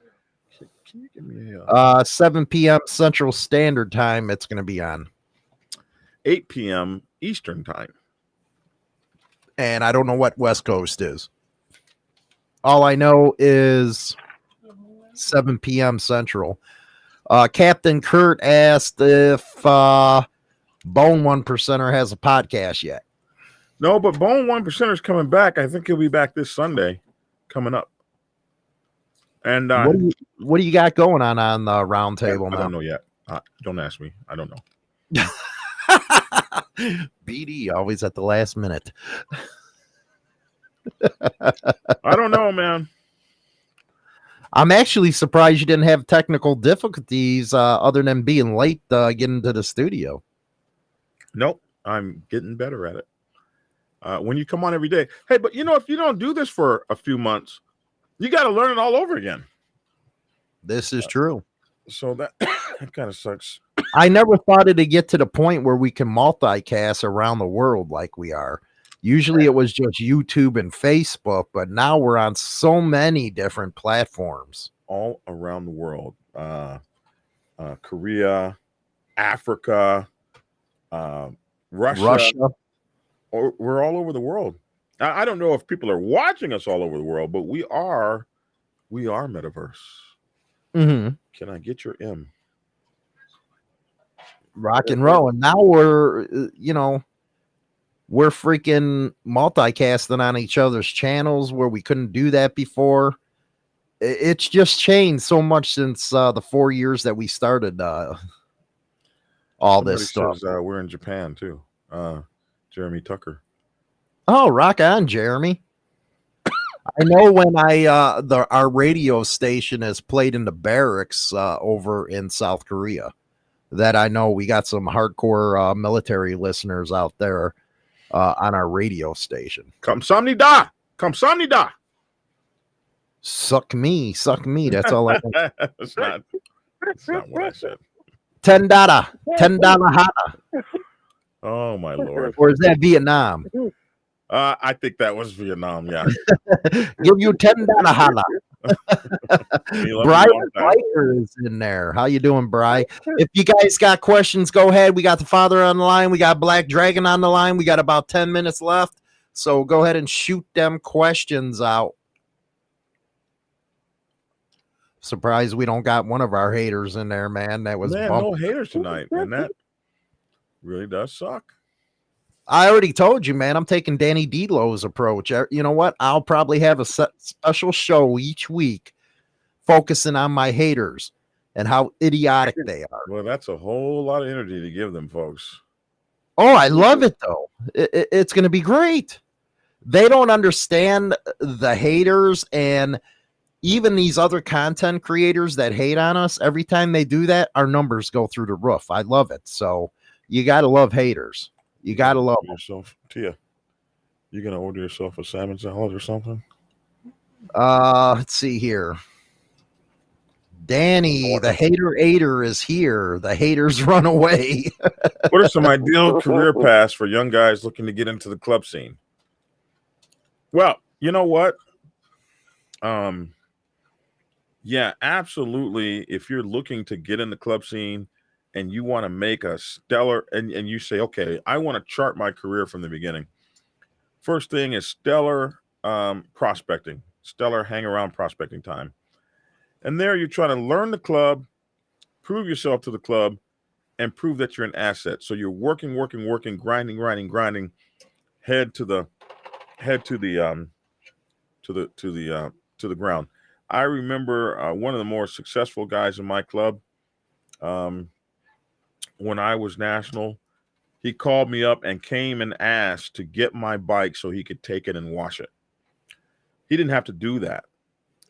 Can, can you give me a uh, Uh, 7 p.m. Central Standard Time. It's going to be on, 8 p.m. Eastern time? and I don't know what West Coast is. All I know is 7 p.m. Central. Uh, Captain Kurt asked if uh, Bone One Percenter has a podcast yet. No, but Bone One Percenter's coming back. I think he'll be back this Sunday, coming up. And uh, what do you What do you got going on on the round table I don't know yet. Uh, don't ask me. I don't know. BD always at the last minute. I don't know, man. I'm actually surprised you didn't have technical difficulties uh, other than being late uh, getting to the studio. Nope. I'm getting better at it. Uh, when you come on every day, hey, but you know, if you don't do this for a few months, you got to learn it all over again. This is true. So that that kind of sucks. I never thought it'd get to the point where we can multicast around the world like we are. Usually it was just YouTube and Facebook, but now we're on so many different platforms. All around the world, uh, uh, Korea, Africa, uh, Russia, Russia. Or, we're all over the world. I, I don't know if people are watching us all over the world, but we are, we are metaverse. hmm Can I get your M? rock and roll. And now we're, uh, you know, we're freaking multicasting on each other's channels where we couldn't do that before. It's just changed so much since uh, the four years that we started uh, all this stuff. says, uh, we're in Japan too. Uh, Jeremy Tucker. Oh, rock on, Jeremy. I know when I uh the our radio station is played in the barracks uh over in South Korea. That I know we got some hardcore uh, military listeners out there uh on our radio station. Kamsamnida. Kamsamnida. Suck me, suck me. That's all I know. that's not. That's not what I said. Ten data, ten dollar hana. Oh my lord. Or is that Vietnam? Uh, I think that was Vietnam. Yeah. Give you ten dollar hana. You love Brian. Biker is in there. How you doing, Bry? If you guys got questions, go ahead. We got the father on the line. We got Black Dragon on the line. We got about 10 minutes left. So go ahead and shoot them questions out. Surprised we don't got one of our haters in there, man. That was Man, no haters tonight, and that really does suck. I already told you, man. I'm taking Danny Delo's approach. Uh, You know what? I'll probably have a special show each week focusing on my haters and how idiotic they are. Well, that's a whole lot of energy to give them, folks. Oh, I love it though. It- it- it's going to be great. They don't understand the haters and even these other content creators that hate on us. Every time they do that, our numbers go through the roof. I love it. So you got to love haters. You got to love yourself, Tia. You gonna order yourself a salmon salad or something? Uh, let's see here. Danny, the hater aider is here. The haters run away. What are some ideal career paths for young guys looking to get into the club scene? Well, you know what? Um, yeah, absolutely. If you're looking to get in the club scene and you want to make a stellar, and, and you say, okay, I want to chart my career from the beginning. First thing is stellar um, prospecting, stellar hang around prospecting time. And there you're trying to learn the club, prove yourself to the club, and prove that you're an asset. So you're working, working, working, grinding, grinding, grinding, head to the head to the um to the to the uh to the ground. I remember uh, one of the more successful guys in my club um when I was national, he called me up and came and asked to get my bike so he could take it and wash it. He didn't have to do that,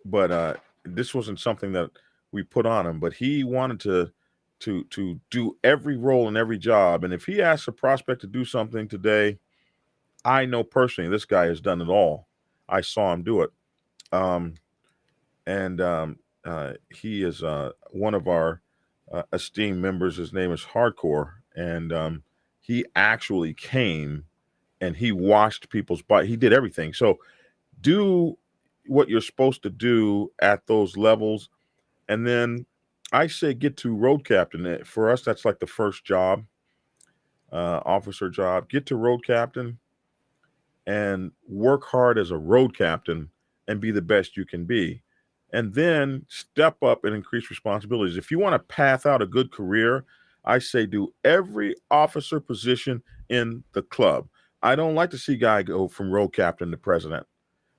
but uh this wasn't something that we put on him, but he wanted to to to do every role and every job. And if he asks a prospect to do something today, I know personally this guy has done it all. I saw him do it. Um, and um, uh, he is uh, one of our uh, esteemed members. His name is Hardcore, and um, he actually came and he washed people's bike. He did everything. So do what you're supposed to do at those levels, and then I say get to road captain. Eh, For us, that's like the first job, uh, officer job. Get to road captain and work hard as a road captain and be the best you can be. And then step up and increase responsibilities. If you want to path out a good career, I say do every officer position in the club. I don't like to see a guy go from road captain to president.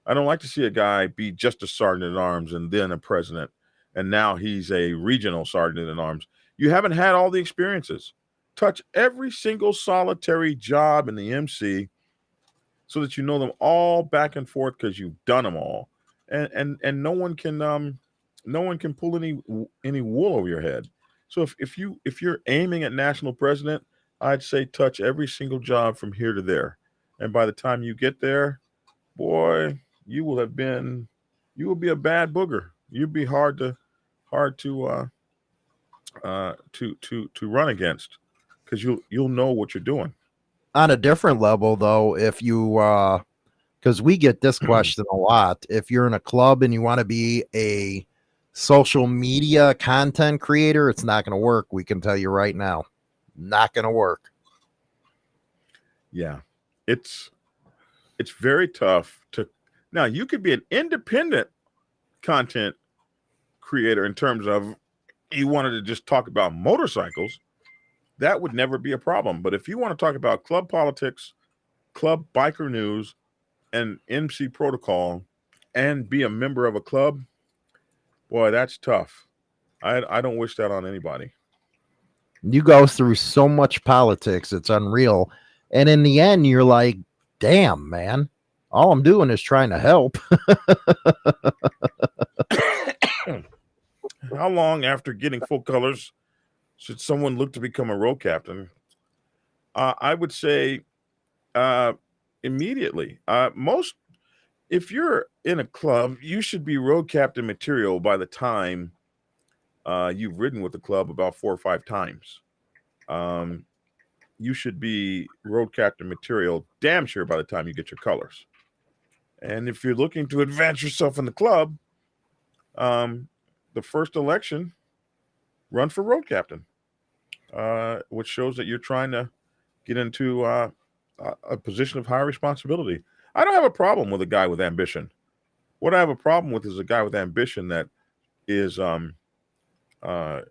I don't like to see a guy be just a sergeant at arms and then a president and now he's a regional sergeant at arms. You haven't had all the experiences. Touch every single solitary job in the MC so that you know them all back and forth because you've done them all. And and and no one can um no one can pull any any wool over your head. So if, if you if you're aiming at national president, I'd say touch every single job from here to there. And by the time you get there, boy, you will have been you will be a bad booger. You'd be hard to hard to uh uh to to to run against because you'll you'll know what you're doing. On a different level, though, if you, uh, because we get this mm-hmm. question a lot, if you're in a club and you want to be a social media content creator, it's not going to work. We can tell you right now, not going to work. Yeah. It's it's very tough to now you could be an independent content creator in terms of you wanted to just talk about motorcycles, that would never be a problem. But if you want to talk about club politics, club biker news, and MC protocol, and be a member of a club, boy, that's tough. I I don't wish that on anybody. You go through so much politics, it's unreal. And in the end, you're like, damn, man, all I'm doing is trying to help. How long after getting full colors should someone look to become a road captain? Uh, I would say uh, immediately. Uh, most, if you're in a club, you should be road captain material by the time uh, you've ridden with the club about four or five times. Um, you should be road captain material damn sure by the time you get your colors. And if you're looking to advance yourself in the club, um, the first election, run for road captain, uh, which shows that you're trying to get into uh, a- position of high responsibility. I don't have a problem with a guy with ambition. What I have a problem with is a guy with ambition that is um, uh,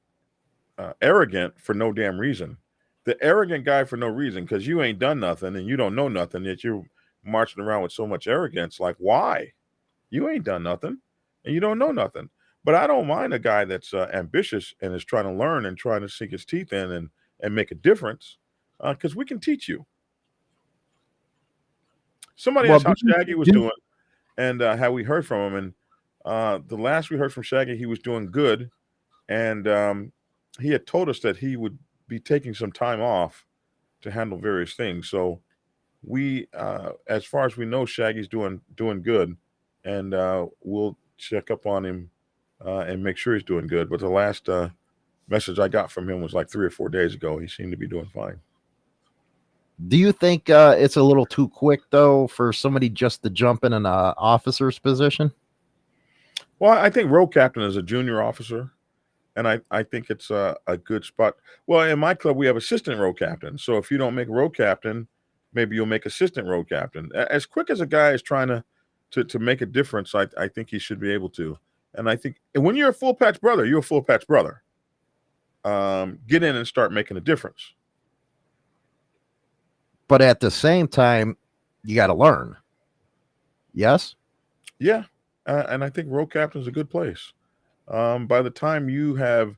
uh, arrogant for no damn reason. the arrogant guy for no reason because you ain't done nothing and you don't know nothing yet you're marching around with so much arrogance like why you ain't done nothing and you don't know nothing but i don't mind a guy that's uh, ambitious and is trying to learn and trying to sink his teeth in and and make a difference because we can teach you somebody Well, asked how shaggy was doing and uh, how we heard from him and uh, the last we heard from shaggy he was doing good and um, he had told us that he would be taking some time off to handle various things. So we, uh, as far as we know, Shaggy's doing doing good, and uh, we'll check up on him uh, and make sure he's doing good. But the last uh, message I got from him was like three or four days ago. He seemed to be doing fine. Do you think uh, it's a little too quick though for somebody just to jump in an uh, officer's position? Well, I think road captain is a junior officer, and I, I think it's a, a good spot. Well, in my club, we have assistant road captain. So if you don't make road captain, maybe you'll make assistant road captain. As quick as a guy is trying to to, to make a difference, I, I think he should be able to. And I think and when you're a full patch brother, you're a full patch brother. Um, get in and start making a difference. But at the same time, you got to learn. Yes. Yeah, uh, and I think road captain is a good place. Um, by the time you have,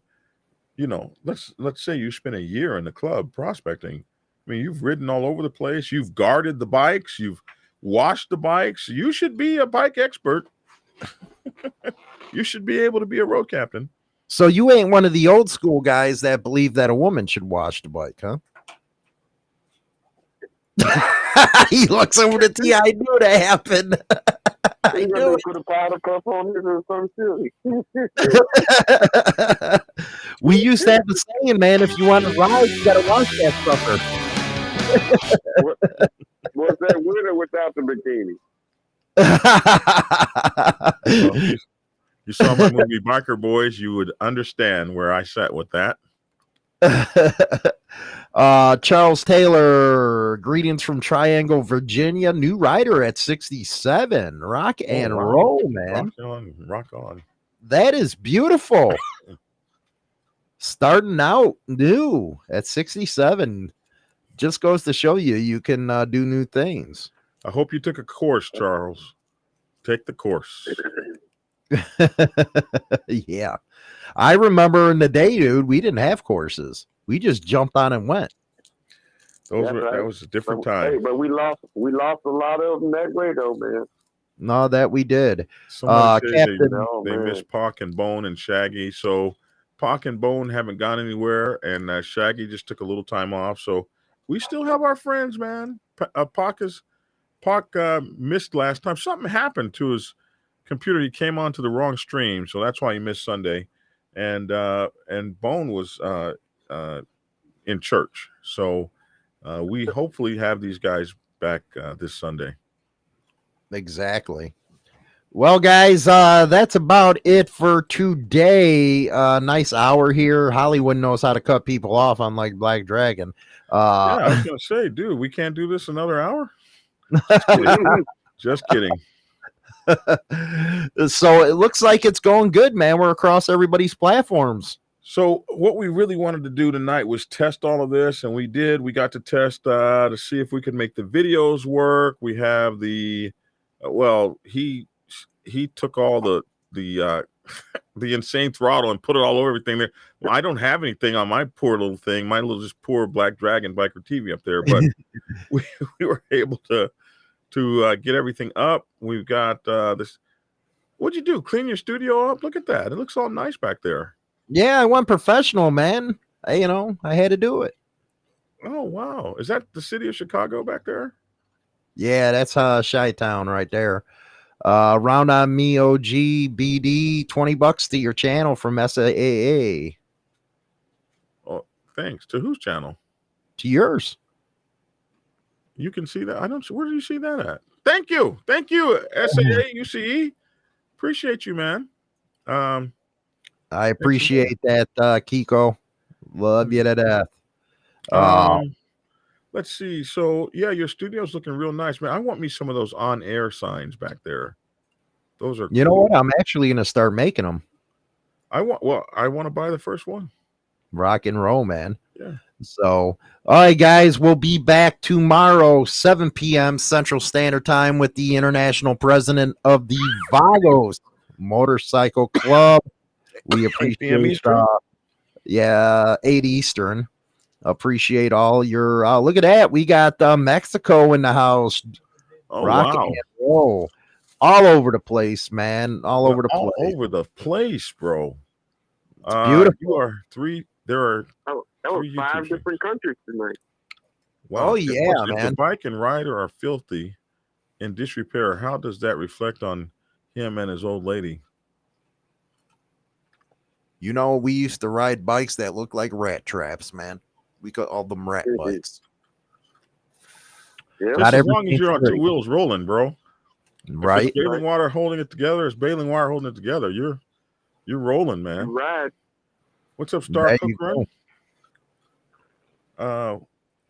you know, let's let's say you spend a year in the club prospecting. I mean, you've ridden all over the place. You've guarded the bikes. You've washed the bikes. You should be a bike expert. you should be able to be a road captain. So you ain't one of the old school guys that believe that a woman should wash the bike, huh? he looks over to T. I knew that happened. I You knew gonna it. put a powder puff on it or some shit. we used to have the saying, man, if you want to ride, you gotta wash that sucker. What's that winner without the bikini? So you, you saw my movie Biker Boys, you would understand where I sat with that. Uh Charles Taylor, greetings from Triangle, Virginia. New rider at 67. Rock and Oh, wow. roll, man. Rock on, rock on. That is beautiful. Starting out new at 67 just goes to show you you can uh, do new things. I hope you took a course, Charles. Take the course. yeah. I remember in the day, dude, we didn't have courses. We just jumped on and went. Those That's were right. that was a different But, hey, time. but we lost we lost a lot of them that way though, man. No, that we did. Somebody uh, says they, Captain- Oh, they man. miss Pac and Bone and Shaggy. So Pac and Bone haven't gone anywhere, and uh, Shaggy just took a little time off. So we still have our friends, man. Pa- uh, Pac is Pac uh, missed last time. Something happened to his computer. He came onto the wrong stream, so that's why he missed Sunday. And uh, and Bone was uh, uh, in church, so uh, we hopefully have these guys back uh, this Sunday. Exactly. Well, guys, uh, that's about it for today. Uh, nice hour here. Hollywood knows how to cut people off, unlike Black Dragon. yeah, I Uh, was gonna say, dude, we can't do this another hour. Just kidding. Just kidding. so it looks like it's going good, man. We're across everybody's platforms. So what we really wanted to do tonight was test all of this, and we did. We got to test uh, to see if we could make the videos work. We have the uh, well, he he took all the the uh, the insane throttle and put it all over everything there. Well, I don't have anything on my poor little thing, my little just poor Black Dragon Biker TV up there, but we, we were able to to uh, get everything up. We've got uh, this. What'd you do? Clean your studio up? Look at that. It looks all nice back there. Yeah, I went professional, man. I, you know, I had to do it. Oh wow! Is that the city of Chicago back there? Yeah, that's uh Chi Town right there. Uh round on me OG BD 20 bucks to your channel from SAA Oh, Thanks. To whose channel? to yours. You can see that. I don't. Where do you see that at? Thank you. Thank you. SAA UCE. Appreciate you, man. Um, I appreciate that uh Kiko. Love you to death. Uh, um, let's see. So yeah, your studio's looking real nice, man. I want me some of those on-air signs back there. Those are. you know what? I'm actually gonna start making them. I want. Well, I want to buy the first one. Rock and roll, man. Yeah. So, all right, guys, we'll be back tomorrow, 7 p.m. Central Standard Time, with the international president of the Vagos Motorcycle Club. We appreciate, Eastern? uh, yeah, 8 Eastern. Appreciate all your. Uh, look at that. We got uh, Mexico in the house, Oh rocking wow. and roll all over the place, man. All over the all place. over the place, bro. Uh, beautiful. You are three. There are Oh, that was Three five YouTube different countries tonight. Wow. Oh, yeah, if man. the bike and rider are filthy in disrepair, how does that reflect on him and his old lady? You know, we used to ride bikes that looked like rat traps, man. We call all them rat bikes. Yeah. Not as long as everything's you're on two wheels rolling, bro. If Right? it's baling water holding it together. It's baling wire holding it together. You're you're rolling, man. Right. What's up, Star Cook you Run? Uh,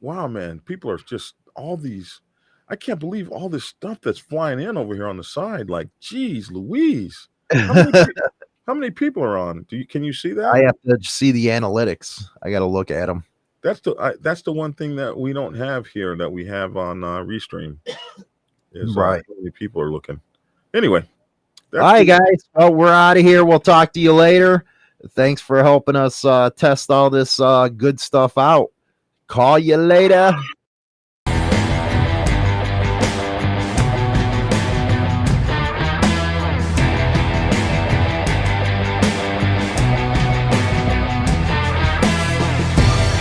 wow, man. People are just all these. I can't believe all this stuff that's flying in over here on the side. Like, geez, Louise. How many, pe- how many people are on? Do you can you see that? I have to see the analytics. I got to look at them. that's the I, that's the one thing that we don't have here that we have on uh, Restream. Is uh, Right. how many people are looking? Anyway, All right, guys. Well, we're out of here. We'll talk to you later. Thanks for helping us uh, test all this uh, good stuff out. Call you later.